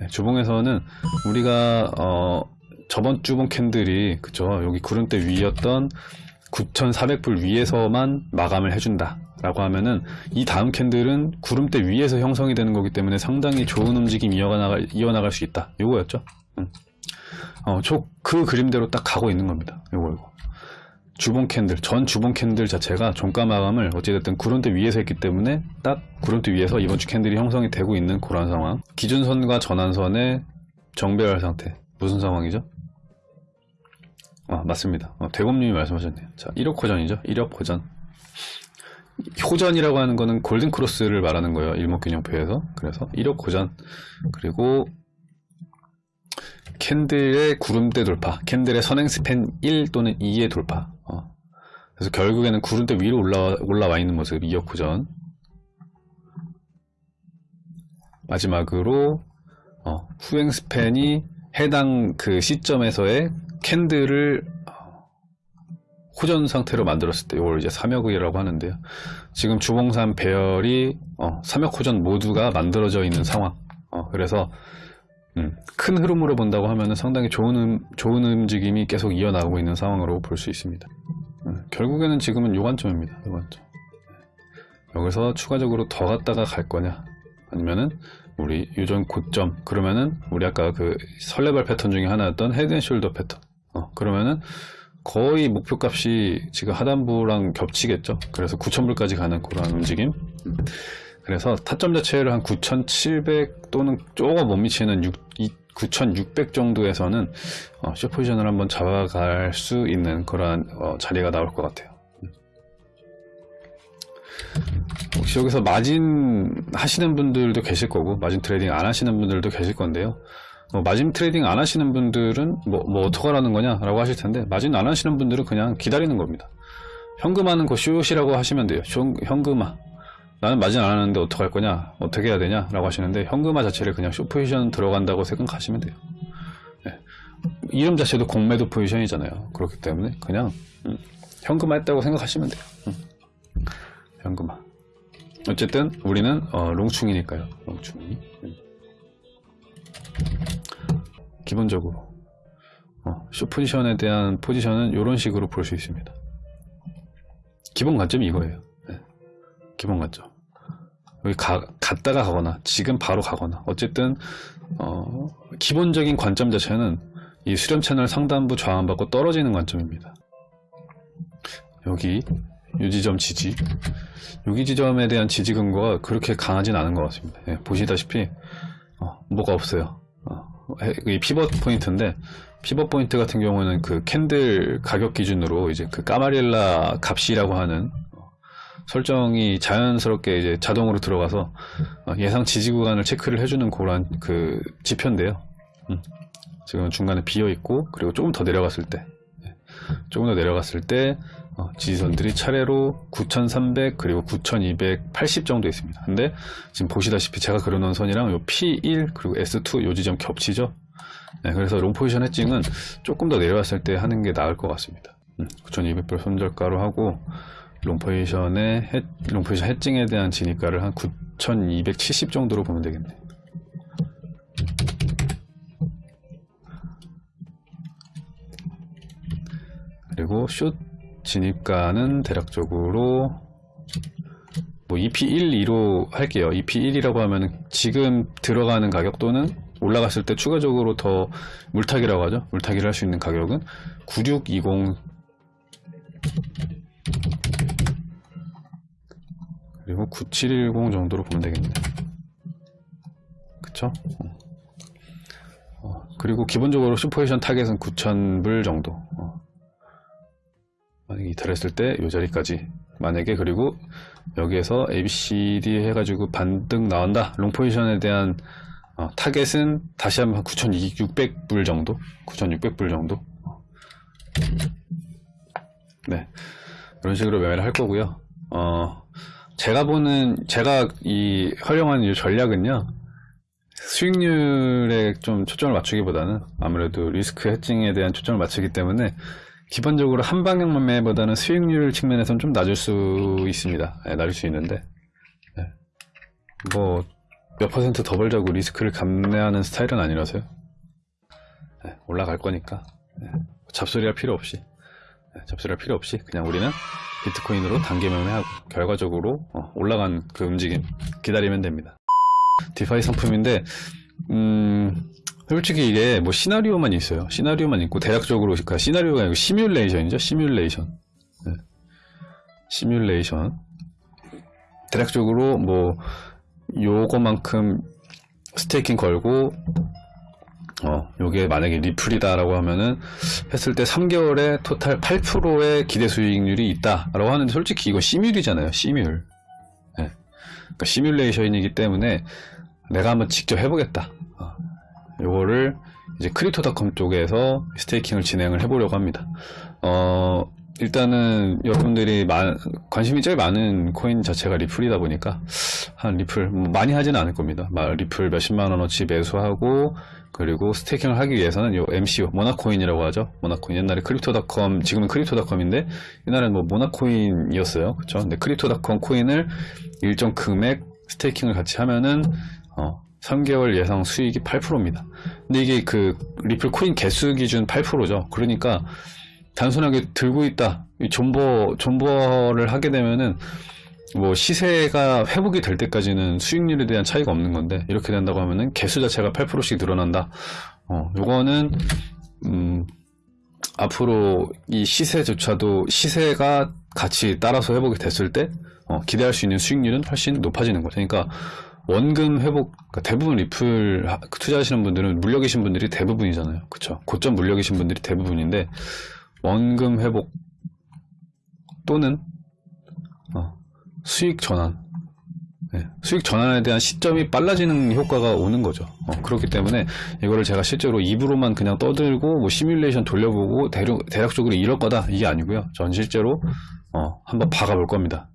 네, 주봉에서는 우리가 어, 저번 주봉 candle이 그쵸? 여기 구름대 위였던 9,400불 위에서만 마감을 해준다 라고 하면은 이 다음 candle은 구름대 위에서 형성이 되는 거기 때문에 상당히 좋은 움직임 이어나갈, 이어나갈 수 있다. 요거였죠? 음. 어, 저 그 그림대로 딱 가고 있는 겁니다. 요거 이거 주봉 candle 전 주봉 candle 자체가 종가 마감을 어찌됐든 구름대 위에서 했기 때문에 딱 구름대 위에서 이번 주 candle이 형성이 되고 있는 그런 상황. 기준선과 전환선의 정배열 상태. 무슨 상황이죠? 아 맞습니다. 어, 대검님이 말씀하셨네요. 자 1억 호전이죠? 1억 호전. 호전이라고 하는 거는 골든크로스를 말하는 거예요 일목균형표에서. 그래서 1억 호전. 그리고 캔들의 구름대 돌파 캔들의 선행 스팬 1 또는 2의 돌파 어. 그래서 결국에는 구름대 위로 올라와, 올라와 있는 모습 2억 호전 마지막으로 어, 후행 스팬이 해당 그 시점에서의 캔들을 어, 호전 상태로 만들었을 때 이걸 이제 삼역이라고 하는데요. 지금 주봉산 배열이 어, 삼역 호전 모두가 만들어져 있는 상황. 어, 그래서 음, 큰 흐름으로 본다고 하면 상당히 좋은, 음, 좋은 움직임이 계속 이어나가고 있는 상황으로 볼 수 있습니다. 음, 결국에는 지금은 요 관점입니다. 요 관점. 여기서 추가적으로 더 갔다가 갈 거냐 아니면은 우리 유전 고점 그러면은 우리 아까 그 설레발 패턴 중에 하나였던 헤드앤숄더 패턴 어, 그러면은 거의 목표값이 지금 하단부랑 겹치겠죠 그래서 9,000불까지 가는 그런 움직임 음. 그래서 타점 자체를 한 9,700 또는 조금 못 미치는 9,600 정도에서는 어, 쇼포지션을 한번 잡아갈 수 있는 그러한 어, 자리가 나올 것 같아요. 혹시 여기서 마진 하시는 분들도 계실 거고 마진 trading 안 하시는 분들도 계실 건데요. 뭐 마진 trading 안 하시는 분들은 뭐, 뭐 어떡하라는 거냐 라고 하실 텐데 마진 안 하시는 분들은 그냥 기다리는 겁니다. 현금화는 그 short이라고 하시면 돼요. 현금화 나는 마진 안 하는데 어떡할 거냐? 어떻게 해야 되냐? 라고 하시는데 현금화 자체를 그냥 숏 포지션 들어간다고 생각하시면 돼요. 네. 이름 자체도 공매도 포지션이잖아요. 그렇기 때문에 그냥 음, 현금화 했다고 생각하시면 돼요. 음. 현금화. 어쨌든 우리는 어, 롱충이니까요. 롱충이. 음. 기본적으로 어, 숏 포지션에 대한 포지션은 이런 식으로 볼 수 있습니다. 기본 관점이 이거예요. 네. 기본 관점 여기 가, 갔다가 가거나 지금 바로 가거나 어쨌든 어, 기본적인 관점 자체는 이 수렴 채널 상단부 저항받고 떨어지는 관점입니다. 여기 요 지점 지지. 여기 지점에 대한 지지 근거가 그렇게 강하진 않은 것 같습니다. 예, 보시다시피 어, 뭐가 없어요. 어, 이 pivot point인데 pivot point 같은 경우는 그 candle 가격 기준으로 이제 그 Camarilla 값이라고 하는 어, 설정이 자연스럽게 이제 자동으로 들어가서 어, 예상 지지 구간을 체크를 해주는 그런 그 지표인데요. 음, 지금 중간에 비어 있고 그리고 조금 더 내려갔을 때 예, 조금 더 내려갔을 때 어, 지지선들이 차례로 9300 그리고 9280 정도 있습니다. 근데 지금 보시다시피 제가 그려놓은 선이랑 요 P1 그리고 S2 요 지점 겹치죠? 네, 그래서 long 포지션 hedging은 조금 더 내려왔을 때 하는 게 나을 것 같습니다. 음, 9200불 손절가로 하고 long 포지션의 헤, long 포지션 hedging에 대한 진입가를 한 9270 정도로 보면 되겠네 그리고 숏 진입가는 대략적으로 뭐 EP1, 2로 할게요. EP1이라고 하면 지금 들어가는 가격 또는 올라갔을 때 추가적으로 더 물타기라고 하죠. 물타기를 할 수 있는 가격은 9620 그리고 9710 정도로 보면 되겠네요. 그쵸? 어, 그리고 기본적으로 short 포지션 target은 9000불 정도. 어. 만약에 이탈했을 때 이 자리까지 만약에 그리고 여기에서 ABCD 해가지고 반등 나온다 long 포지션에 대한 어, target은 다시 한번 9,600불 정도 9,600불 정도 네 이런 식으로 매매를 할 거고요 어 제가 보는 제가 이 활용하는 이 전략은요 수익률에 좀 초점을 맞추기보다는 아무래도 리스크 해칭에 대한 초점을 맞추기 때문에 기본적으로 한 방향 매매보다는 수익률 측면에서는 좀 낮을 수 있습니다. 네, 낮을 수 있는데 네. 뭐몇 퍼센트 더 벌자고 리스크를 감내하는 스타일은 아니라서요. 네, 올라갈 거니까 네, 잡소리할 필요 없이 네, 잡소리할 필요 없이 그냥 우리는 비트코인으로 단기 매매하고 결과적으로 어, 올라간 그 움직임 기다리면 됩니다. 디파이 상품인데 음, 솔직히 이게 뭐 시나리오만 있어요. 시나리오만 있고 대략적으로 그러니까 시나리오가 아니고 시뮬레이션이죠. 시뮬레이션. 네. 시뮬레이션. 대략적으로 뭐 요거만큼 staking 걸고 어, 요게 만약에 리플이다라고 하면은 했을 때 3개월에 total 8%의 기대 수익률이 있다라고 하는데 솔직히 이거 시뮬이잖아요. 시뮬. 예. 그러니까 시뮬레이션이기 때문에 내가 한번 직접 해보겠다. 어, 요거를 이제 Crypto.com 쪽에서 staking을 진행을 해보려고 합니다. 어, 일단은 여러분들이 많- 관심이 제일 많은 코인 자체가 리플이다 보니까 한 리플 뭐 많이 하지는 않을 겁니다. 막 리플 몇십만 원어치 매수하고 그리고 staking을 하기 위해서는 요 MCO 모나코인이라고 하죠. 모나코인 옛날에 크립토닷컴 지금은 크립토닷컴인데 옛날에는 뭐 모나코인이었어요. 그렇죠? 근데 크립토닷컴 코인을 일정 금액 staking을 같이 하면은 어 3개월 예상 수익이 8%입니다. 근데 이게 그 리플 코인 개수 기준 8%죠. 그러니까 단순하게 들고 있다. 이 존버, 존버를 하게 되면은 뭐 시세가 회복이 될 때까지는 수익률에 대한 차이가 없는 건데 이렇게 된다고 하면은 개수 자체가 8%씩 늘어난다. 어, 요거는 음, 앞으로 이 시세조차도 시세가 같이 따라서 회복이 됐을 때 어, 기대할 수 있는 수익률은 훨씬 높아지는 거죠. 그러니까 원금 회복 그러니까 대부분 리플 하- 투자하시는 분들은 물려 계신 분들이 대부분이잖아요. 그쵸? 고점 물려 계신 분들이 대부분인데 원금 회복 또는 어, 수익 전환 네, 수익 전환에 대한 시점이 빨라지는 효과가 오는 거죠. 어, 그렇기 때문에 이거를 제가 실제로 입으로만 그냥 떠들고 뭐 시뮬레이션 돌려보고 대략, 대략적으로 이럴 거다 이게 아니고요. 전 실제로 어, 한번 박아볼 겁니다.